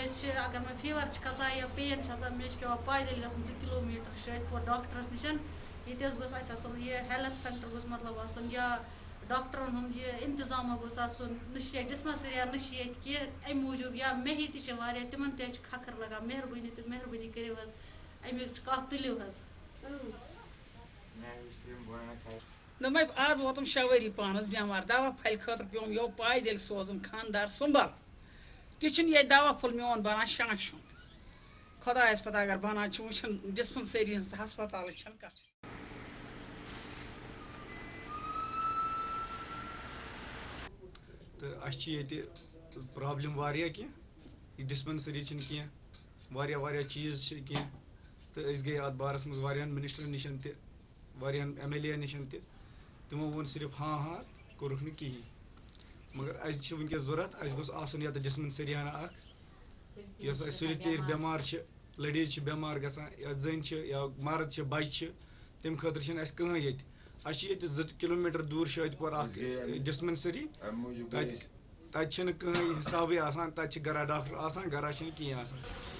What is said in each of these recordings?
मे अगर मे फीवर खसान या पेन मे पे पैदल गन जो किलोमीटर शायदपुर डॉक्टरस निश ये गोस ये हेल्थ सेंटर गोस मतलब या डॉक्टरन हूँ यह इंतज़ाम गोस न डिस्पेंसरी न ये अम मूजूब या मे तह तिम खखर लगा मेहरबानी तो मेहरबानी करो अमुक कत तुलियो दोप आज वोतम शे वरी पानस बेमार दवा फल खतर पे यो पैदल सोजन खानदार सुंबल तह ये दवा फुल मोन बना शाश हूँ खुदायस पता अगर बना वो डिस्पेंसरी हस्पताल कत तो अ प्रॉब्लम वारिया कह डिस्पेंसरी चीज़ कह तो गई अत बारस मज मिनिस्टर निश तहन एम एल ए निश तमो वो सिर्फ़ हाँ हाँ कोरुख कहें मगर अस वनकस ज़रूरत अस ये डिस्पेंसरी हना सुल चेर बेमार लडीज बेमार ग या जन या मर्द बच्चे तम खतर कहें ये जो किलोमीटर दूर शादपुर डिस्पेंसरी तक कहें हिसाब गरा डॉक्टर गरा कहें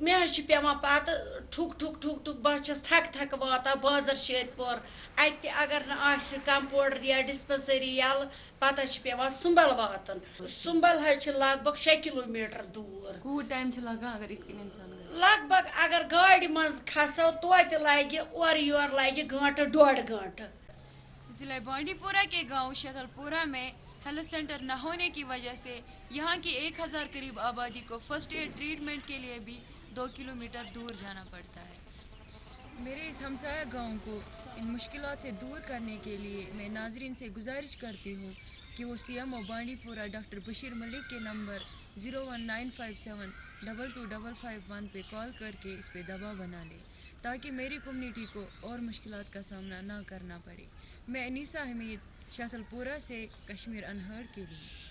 मे पत ठुक ठुक ठुक ठुक बस थक थक वाता बाज़ार शादपुर अत अगर न कंपाउंडर या डिस्पेंसरी यल पत पेवान सुंबल वातन सुंबल लग भग शे किलोमीटर दूर टाइम लगा अगर लग भग अगर गाड़ मज खसो तो लगे और योर लगे गंट डोड़ गंट जिला बांडीपुरा के गाँव शतलपुरा में हेल्थ सेंटर न होने की वजह से यहाँ की एक हज़ार करीब आबादी को फ़र्स्ट एड ट्रीटमेंट के लिए भी दो किलोमीटर दूर जाना पड़ता है। मेरे इस हमसाया गाँव को इन मुश्किल से दूर करने के लिए मैं नाजरीन से गुजारिश करती हूँ कि वो C M O Bandipora doctor Bashir Malik के number zero one nine five seven double two double five one पर कॉल करके इस पर दबाव बना लें, ताकि मेरी कम्युनिटी को और मुश्किल का सामना ना करना पड़े। मैं अनीसा हमीद शातलपुरा से कश्मीर अनहर्ड के लिए।